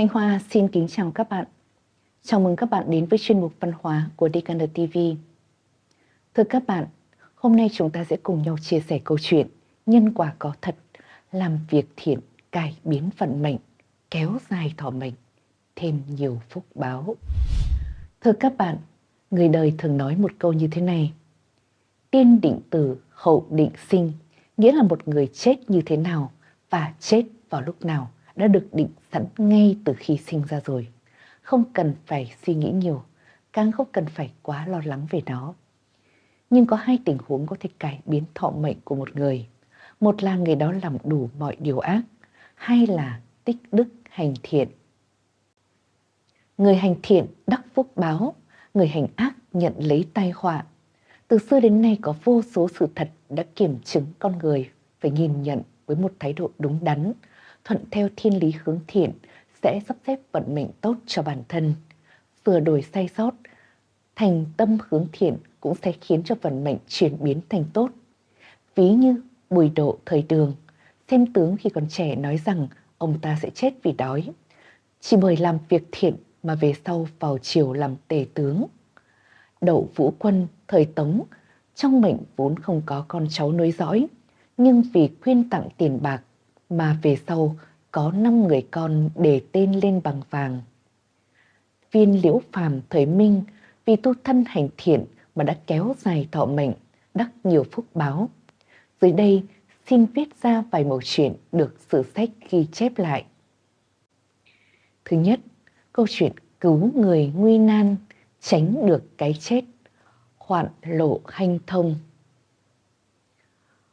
Thanh Hoa xin kính chào các bạn. Chào mừng các bạn đến với chuyên mục văn hóa của DKN TV. Thưa các bạn, hôm nay chúng ta sẽ cùng nhau chia sẻ câu chuyện Nhân quả có thật, làm việc thiện, cải biến vận mệnh, kéo dài thọ mệnh, thêm nhiều phúc báo. Thưa các bạn, người đời thường nói một câu như thế này. Tiên định tử, hậu định sinh, nghĩa là một người chết như thế nào và chết vào lúc nào đã được định sẵn ngay từ khi sinh ra rồi. Không cần phải suy nghĩ nhiều, càng không cần phải quá lo lắng về nó. Nhưng có hai tình huống có thể cải biến thọ mệnh của một người. Một là người đó làm đủ mọi điều ác, hai là tích đức hành thiện. Người hành thiện đắc phúc báo, người hành ác nhận lấy tai họa. Từ xưa đến nay có vô số sự thật đã kiểm chứng con người phải nhìn nhận với một thái độ đúng đắn, thuận theo thiên lý hướng thiện sẽ sắp xếp vận mệnh tốt cho bản thân. Vừa đổi sai sót, thành tâm hướng thiện cũng sẽ khiến cho vận mệnh chuyển biến thành tốt. Ví như Bùi Độ thời đường, xem tướng khi còn trẻ nói rằng ông ta sẽ chết vì đói. Chỉ bởi làm việc thiện mà về sau vào triều làm tể tướng. Đậu Vũ Quân thời Tống, trong mệnh vốn không có con cháu nối dõi, nhưng vì khuyên tặng tiền bạc mà về sau có năm người con để tên lên bằng vàng. Viên liễu phàm thời Minh vì tu thân hành thiện mà đã kéo dài thọ mệnh, đắc nhiều phúc báo. Dưới đây xin viết ra vài mẩu chuyện được sử sách ghi chép lại. Thứ nhất, câu chuyện cứu người nguy nan, tránh được cái chết, hoạn lộ hanh thông.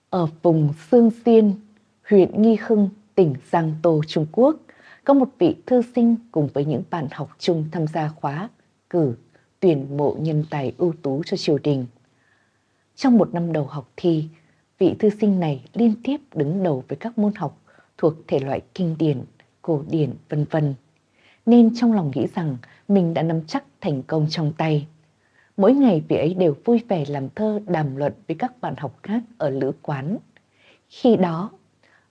Ở vùng Sương Xiên, huyện Nghi Hưng, tỉnh Giang Tô, Trung Quốc, có một vị thư sinh cùng với những bạn học chung tham gia khóa cử tuyển mộ nhân tài ưu tú cho triều đình. Trong một năm đầu học thi, vị thư sinh này liên tiếp đứng đầu với các môn học thuộc thể loại kinh điển, cổ điển, vân vân. Nên trong lòng nghĩ rằng mình đã nắm chắc thành công trong tay. Mỗi ngày vị ấy đều vui vẻ làm thơ đàm luận với các bạn học khác ở lữ quán. Khi đó,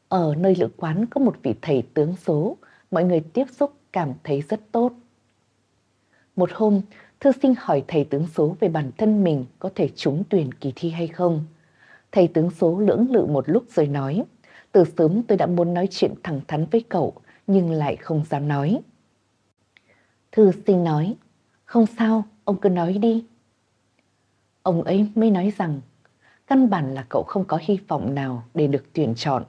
ở nơi lữ quán có một vị thầy tướng số, mọi người tiếp xúc cảm thấy rất tốt. Một hôm, thư sinh hỏi thầy tướng số về bản thân mình có thể trúng tuyển kỳ thi hay không. Thầy tướng số lưỡng lự một lúc rồi nói, từ sớm tôi đã muốn nói chuyện thẳng thắn với cậu, nhưng lại không dám nói. Thư sinh nói, không sao, ông cứ nói đi. Ông ấy mới nói rằng, căn bản là cậu không có hy vọng nào để được tuyển chọn.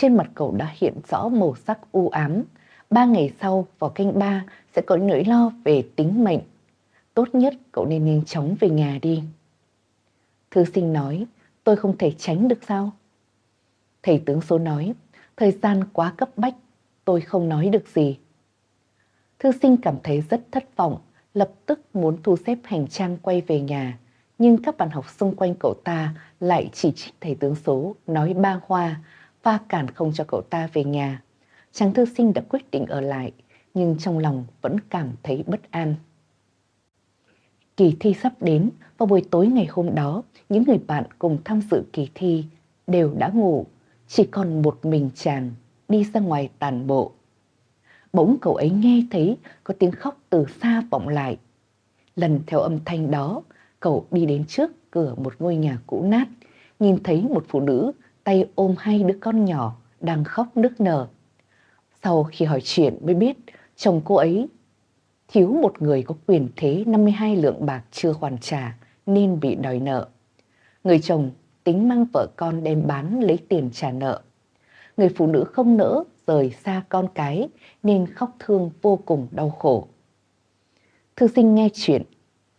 Trên mặt cậu đã hiện rõ màu sắc u ám. Ba ngày sau, vào canh ba, sẽ có nỗi lo về tính mệnh. Tốt nhất cậu nên nhanh chóng về nhà đi. Thư sinh nói, tôi không thể tránh được sao? Thầy tướng số nói, thời gian quá cấp bách, tôi không nói được gì. Thư sinh cảm thấy rất thất vọng, lập tức muốn thu xếp hành trang quay về nhà. Nhưng các bạn học xung quanh cậu ta lại chỉ trích thầy tướng số, nói ba hoa, và cản không cho cậu ta về nhà. Chàng thư sinh đã quyết định ở lại, nhưng trong lòng vẫn cảm thấy bất an. Kỳ thi sắp đến, vào buổi tối ngày hôm đó, những người bạn cùng tham dự kỳ thi đều đã ngủ, chỉ còn một mình chàng đi ra ngoài tàn bộ. Bỗng cậu ấy nghe thấy có tiếng khóc từ xa vọng lại. Lần theo âm thanh đó, cậu đi đến trước cửa một ngôi nhà cũ nát, nhìn thấy một phụ nữ tay ôm hai đứa con nhỏ đang khóc nức nở. Sau khi hỏi chuyện mới biết chồng cô ấy thiếu một người có quyền thế 52 lượng bạc chưa hoàn trả nên bị đòi nợ. Người chồng tính mang vợ con đem bán lấy tiền trả nợ. Người phụ nữ không nỡ rời xa con cái nên khóc thương vô cùng đau khổ. Thư sinh nghe chuyện,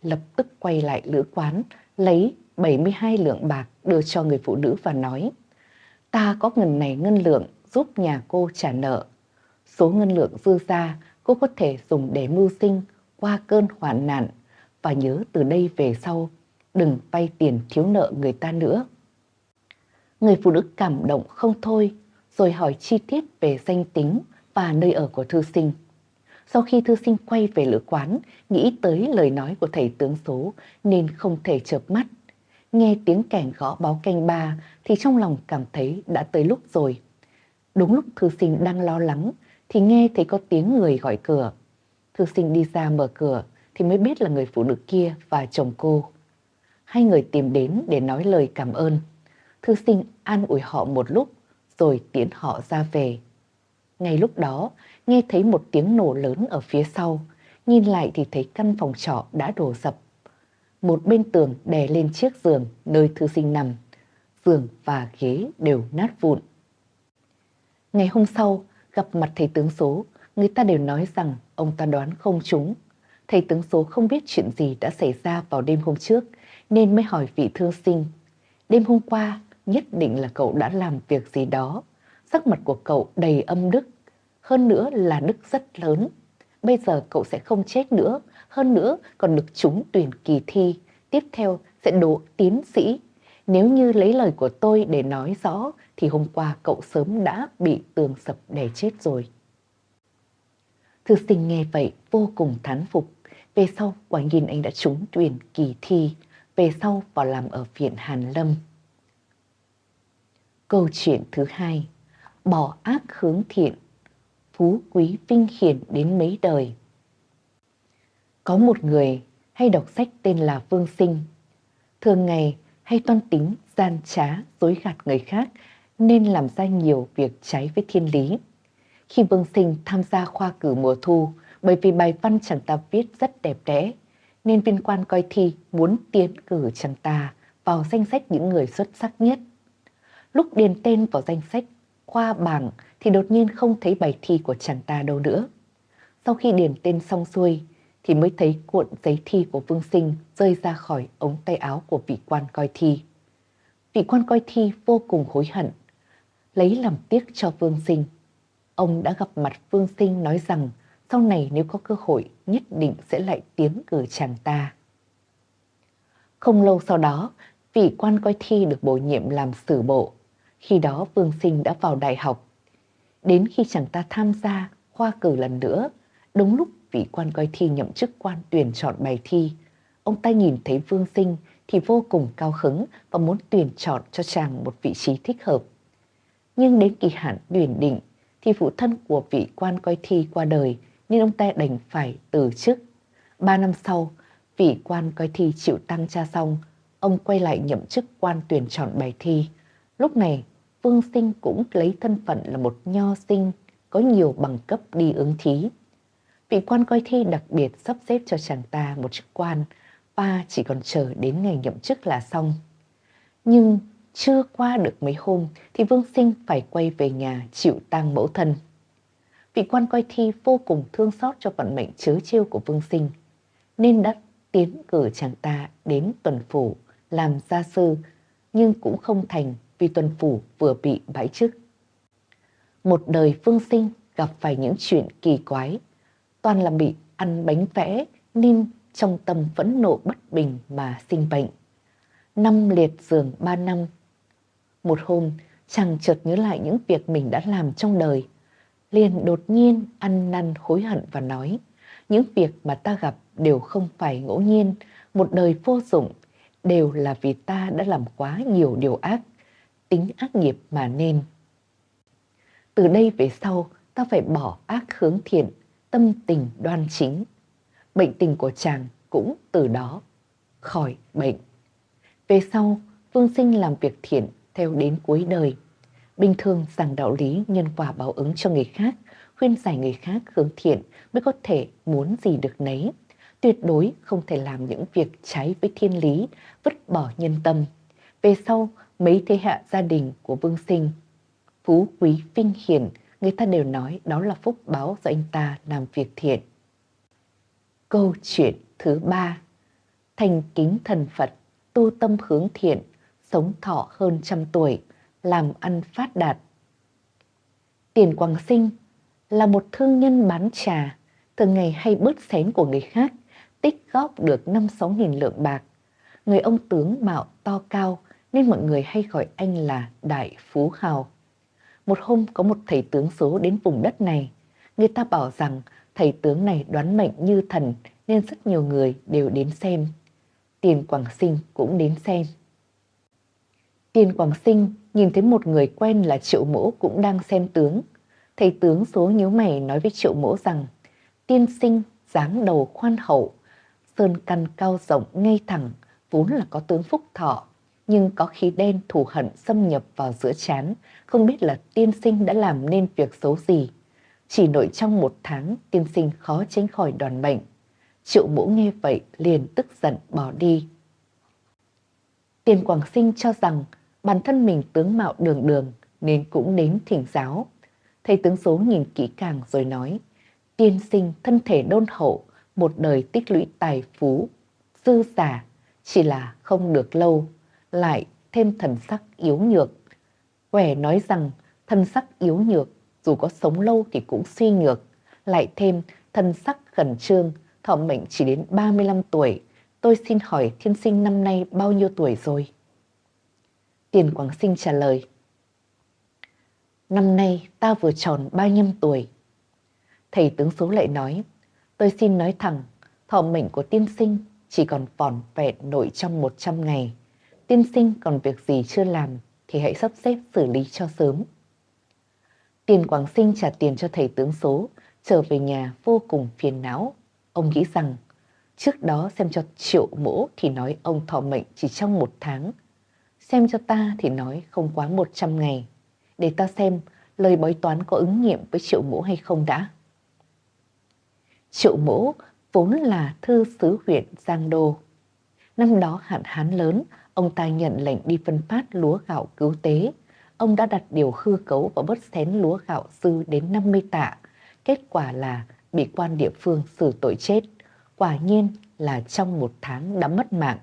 lập tức quay lại lữ quán, lấy 72 lượng bạc đưa cho người phụ nữ và nói ta có ngần này ngân lượng giúp nhà cô trả nợ. Số ngân lượng dư ra cô có thể dùng để mưu sinh qua cơn hoạn nạn và nhớ từ đây về sau đừng vay tiền thiếu nợ người ta nữa. Người phụ nữ cảm động không thôi rồi hỏi chi tiết về danh tính và nơi ở của thư sinh. Sau khi thư sinh quay về lữ quán, nghĩ tới lời nói của thầy tướng số nên không thể chợp mắt nghe tiếng kèn gõ báo canh ba thì trong lòng cảm thấy đã tới lúc rồi. Đúng lúc thư sinh đang lo lắng thì nghe thấy có tiếng người gọi cửa. Thư sinh đi ra mở cửa thì mới biết là người phụ nữ kia và chồng cô. Hai người tìm đến để nói lời cảm ơn. Thư sinh an ủi họ một lúc rồi tiễn họ ra về. Ngay lúc đó, nghe thấy một tiếng nổ lớn ở phía sau, nhìn lại thì thấy căn phòng trọ đã đổ sập. Một bên tường đè lên chiếc giường nơi thư sinh nằm, giường và ghế đều nát vụn. Ngày hôm sau, gặp mặt thầy tướng số, người ta đều nói rằng ông ta đoán không trúng. Thầy tướng số không biết chuyện gì đã xảy ra vào đêm hôm trước, nên mới hỏi vị thư sinh. Đêm hôm qua, nhất định là cậu đã làm việc gì đó. Sắc mặt của cậu đầy âm đức, hơn nữa là đức rất lớn. Bây giờ cậu sẽ không chết nữa, hơn nữa còn được trúng tuyển kỳ thi. Tiếp theo sẽ đỗ tiến sĩ. Nếu như lấy lời của tôi để nói rõ thì hôm qua cậu sớm đã bị tường sập đè chết rồi. Thư sinh nghe vậy vô cùng thán phục. Về sau quả nhiên anh đã trúng tuyển kỳ thi. Về sau vào làm ở viện Hàn Lâm. Câu chuyện thứ hai, bỏ ác hướng thiện, phú quý vinh hiển đến mấy đời. Có một người hay đọc sách tên là Vương Sinh, thường ngày hay toan tính gian trá, dối gạt người khác nên làm ra nhiều việc trái với thiên lý. Khi Vương Sinh tham gia khoa cử mùa thu, bởi vì bài văn chàng ta viết rất đẹp đẽ, nên viên quan coi thi muốn tiến cử chàng ta vào danh sách những người xuất sắc nhất. Lúc điền tên vào danh sách khoa bảng thì đột nhiên không thấy bài thi của chàng ta đâu nữa. Sau khi điền tên xong xuôi thì mới thấy cuộn giấy thi của Vương Sinh rơi ra khỏi ống tay áo của vị quan coi thi. Vị quan coi thi vô cùng hối hận, lấy làm tiếc cho Vương Sinh. Ông đã gặp mặt Vương Sinh nói rằng sau này nếu có cơ hội nhất định sẽ lại tiến cử chàng ta. Không lâu sau đó, vị quan coi thi được bổ nhiệm làm sử bộ. Khi đó Vương Sinh đã vào đại học. Đến khi chàng ta tham gia khoa cử lần nữa, đúng lúc vị quan coi thi nhậm chức quan tuyển chọn bài thi, ông ta nhìn thấy Vương Sinh thì vô cùng cao hứng và muốn tuyển chọn cho chàng một vị trí thích hợp. Nhưng đến kỳ hạn tuyển định thì phụ thân của vị quan coi thi qua đời nên ông ta đành phải từ chức. Ba năm sau, vị quan coi thi chịu tăng cha xong, ông quay lại nhậm chức quan tuyển chọn bài thi. Lúc này, Vương Sinh cũng lấy thân phận là một nho sinh, có nhiều bằng cấp đi ứng thí. Vị quan coi thi đặc biệt sắp xếp cho chàng ta một chức quan và chỉ còn chờ đến ngày nhậm chức là xong. Nhưng chưa qua được mấy hôm thì Vương Sinh phải quay về nhà chịu tang mẫu thân. Vị quan coi thi vô cùng thương xót cho vận mệnh chớ trêu của Vương Sinh, nên đã tiến cử chàng ta đến tuần phủ làm gia sư, nhưng cũng không thành vì tuần phủ vừa bị bãi chức. Một đời Vương Sinh gặp phải những chuyện kỳ quái, toàn là bị ăn bánh vẽ nên trong tâm phẫn nộ bất bình mà sinh bệnh. Năm liệt giường ba năm. Một hôm, chàng chợt nhớ lại những việc mình đã làm trong đời, liền đột nhiên ăn năn hối hận và nói, những việc mà ta gặp đều không phải ngẫu nhiên, một đời vô dụng, đều là vì ta đã làm quá nhiều điều ác, tính ác nghiệp mà nên. Từ đây về sau, ta phải bỏ ác hướng thiện, tâm tình đoan chính. Bệnh tình của chàng cũng từ đó khỏi bệnh. Về sau, Vương Sinh làm việc thiện theo đến cuối đời. Bình thường giảng đạo lý nhân quả báo ứng cho người khác, khuyên giải người khác hướng thiện mới có thể muốn gì được nấy. Tuyệt đối không thể làm những việc trái với thiên lý, vứt bỏ nhân tâm. Về sau, mấy thế hệ gia đình của Vương Sinh, phú quý vinh hiển, người ta đều nói đó là phúc báo do anh ta làm việc thiện. Câu chuyện thứ ba Thành kính thần Phật, tu tâm hướng thiện, sống thọ hơn trăm tuổi, làm ăn phát đạt. Tiền Quang Sinh là một thương nhân bán trà, thường ngày hay bớt xén của người khác, tích góp được 5-6 nghìn lượng bạc. Người ông tướng mạo to cao nên mọi người hay gọi anh là Đại Phú Hào. Một hôm có một thầy tướng số đến vùng đất này, người ta bảo rằng thầy tướng này đoán mệnh như thần nên rất nhiều người đều đến xem. Tiền Quảng Sinh cũng đến xem. Tiền Quảng Sinh nhìn thấy một người quen là Triệu Mỗ cũng đang xem tướng. Thầy tướng số nhíu mày nói với triệu mỗ rằng tiên sinh dáng đầu khoan hậu, sơn căn cao rộng ngay thẳng, vốn là có tướng phúc thọ, nhưng có khí đen thù hận xâm nhập vào giữa chán, không biết là tiên sinh đã làm nên việc xấu gì. Chỉ nội trong một tháng, tiên sinh khó tránh khỏi đoàn bệnh. Triệu mũ nghe vậy liền tức giận bỏ đi. Tiền Quảng Sinh cho rằng bản thân mình tướng mạo đường đường nên cũng đến thỉnh giáo. Thầy tướng số nhìn kỹ càng rồi nói, tiên sinh thân thể đôn hậu, một đời tích lũy tài phú, dư giả, chỉ là không được lâu, lại thêm thần sắc yếu nhược. Quẻ nói rằng thân sắc yếu nhược, dù có sống lâu thì cũng suy nhược, lại thêm thân sắc khẩn trương, thọ mệnh chỉ đến 35 tuổi. Tôi xin hỏi thiên sinh năm nay bao nhiêu tuổi rồi? Tiền Quảng Sinh trả lời. Năm nay ta vừa tròn 35 tuổi. Thầy tướng số lại nói, tôi xin nói thẳng, thọ mệnh của tiên sinh chỉ còn vỏn vẹn nội trong 100 ngày. Tiên sinh còn việc gì chưa làm thì hãy sắp xếp xử lý cho sớm. Tiền Quảng Sinh trả tiền cho thầy tướng số, trở về nhà vô cùng phiền não. Ông nghĩ rằng, trước đó xem cho triệu mỗ thì nói ông thọ mệnh chỉ trong một tháng. Xem cho ta thì nói không quá 100 ngày. Để ta xem lời bói toán có ứng nghiệm với triệu mỗ hay không đã. Triệu mỗ vốn là thư sứ huyện Giang Đô. Năm đó hạn hán lớn, ông ta nhận lệnh đi phân phát lúa gạo cứu tế. Ông đã đặt điều hư cấu và bớt xén lúa gạo dư đến 50 tạ. Kết quả là bị quan địa phương xử tội chết. Quả nhiên là trong một tháng đã mất mạng.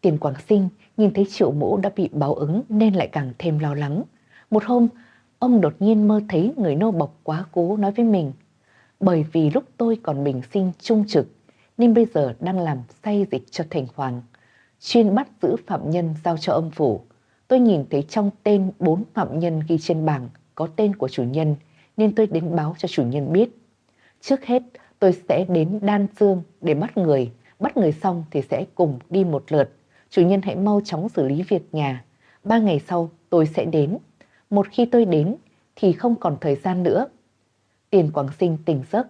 Tiền Quảng Sinh nhìn thấy triệu mũ đã bị báo ứng nên lại càng thêm lo lắng. Một hôm, ông đột nhiên mơ thấy người nô bọc quá cố nói với mình. Bởi vì lúc tôi còn bình sinh trung trực, nên bây giờ đang làm say dịch cho thành hoàng. Chuyên bắt giữ phạm nhân giao cho âm phủ. Tôi nhìn thấy trong tên bốn phạm nhân ghi trên bảng có tên của chủ nhân, nên tôi đến báo cho chủ nhân biết. Trước hết, tôi sẽ đến Đan Dương để bắt người. Bắt người xong thì sẽ cùng đi một lượt. Chủ nhân hãy mau chóng xử lý việc nhà. Ba ngày sau tôi sẽ đến. Một khi tôi đến thì không còn thời gian nữa. Tiền Quảng Sinh tỉnh giấc,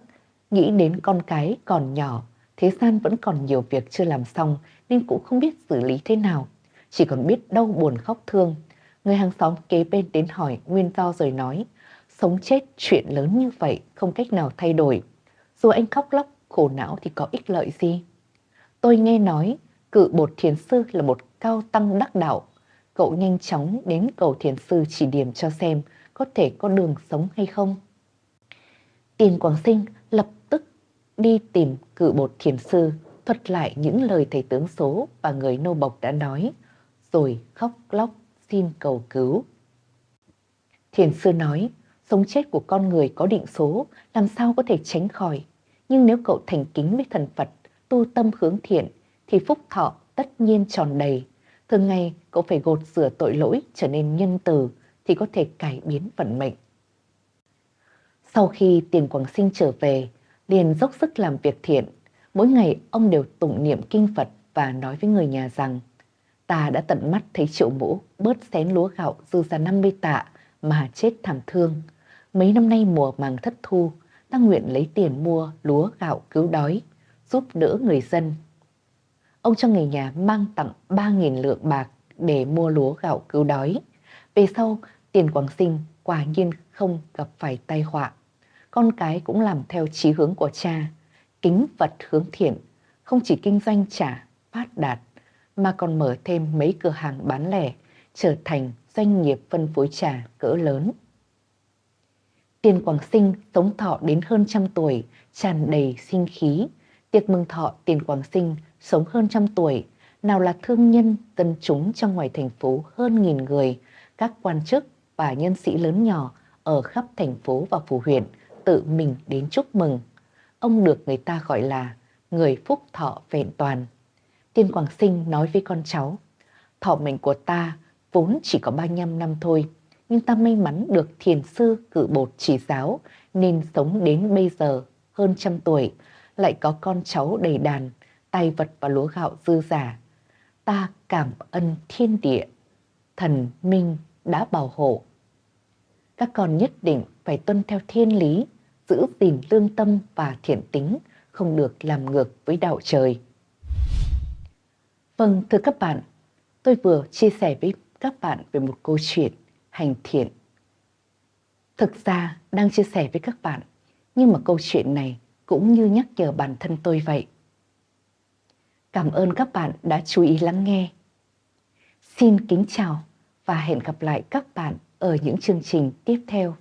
nghĩ đến con cái còn nhỏ, thế gian vẫn còn nhiều việc chưa làm xong nên cũng không biết xử lý thế nào. Chỉ còn biết đau buồn khóc thương. Người hàng xóm kế bên đến hỏi nguyên do rồi nói, sống chết chuyện lớn như vậy không cách nào thay đổi. Dù anh khóc lóc, khổ não thì có ích lợi gì? Tôi nghe nói cự bột thiền sư là một cao tăng đắc đạo. Cậu nhanh chóng đến cầu thiền sư chỉ điểm cho xem có thể có đường sống hay không. Tiền Quảng Sinh lập đi tìm cự bột thiền sư, thuật lại những lời thầy tướng số và người nô bộc đã nói, rồi khóc lóc xin cầu cứu. Thiền sư nói, sống chết của con người có định số, làm sao có thể tránh khỏi. Nhưng nếu cậu thành kính với thần Phật, tu tâm hướng thiện, thì phúc thọ tất nhiên tròn đầy. Thường ngày cậu phải gột rửa tội lỗi trở nên nhân từ thì có thể cải biến vận mệnh. Sau khi tiền Quảng Sinh trở về, liền dốc sức làm việc thiện. Mỗi ngày ông đều tụng niệm kinh Phật và nói với người nhà rằng ta đã tận mắt thấy triệu mũ bớt xén lúa gạo dư ra 50 tạ mà chết thảm thương. Mấy năm nay mùa màng thất thu, ta nguyện lấy tiền mua lúa gạo cứu đói, giúp đỡ người dân. Ông cho người nhà mang tặng 3.000 lượng bạc để mua lúa gạo cứu đói. Về sau, tiền Quảng Sinh quả nhiên không gặp phải tai họa con cái cũng làm theo chí hướng của cha, kính vật hướng thiện, không chỉ kinh doanh trả, phát đạt, mà còn mở thêm mấy cửa hàng bán lẻ, trở thành doanh nghiệp phân phối trà cỡ lớn. Tiền Quảng Sinh sống thọ đến hơn trăm tuổi, tràn đầy sinh khí. Tiệc mừng thọ Tiền Quảng Sinh sống hơn trăm tuổi, nào là thương nhân, dân chúng trong ngoài thành phố hơn nghìn người, các quan chức và nhân sĩ lớn nhỏ ở khắp thành phố và phủ huyện tự mình đến chúc mừng. Ông được người ta gọi là người phúc thọ vẹn toàn. Tiên Quảng Sinh nói với con cháu, thọ mệnh của ta vốn chỉ có 35 năm thôi, nhưng ta may mắn được thiền sư cử bột chỉ giáo nên sống đến bây giờ hơn trăm tuổi, lại có con cháu đầy đàn, tài vật và lúa gạo dư giả. Ta cảm ơn thiên địa, thần minh đã bảo hộ. các con nhất định phải tuân theo thiên lý, giữ gìn lương tâm và thiện tính, không được làm ngược với đạo trời. Vâng, thưa các bạn, tôi vừa chia sẻ với các bạn về một câu chuyện hành thiện. Thực ra đang chia sẻ với các bạn, nhưng mà câu chuyện này cũng như nhắc nhở bản thân tôi vậy. Cảm ơn các bạn đã chú ý lắng nghe. Xin kính chào và hẹn gặp lại các bạn ở những chương trình tiếp theo.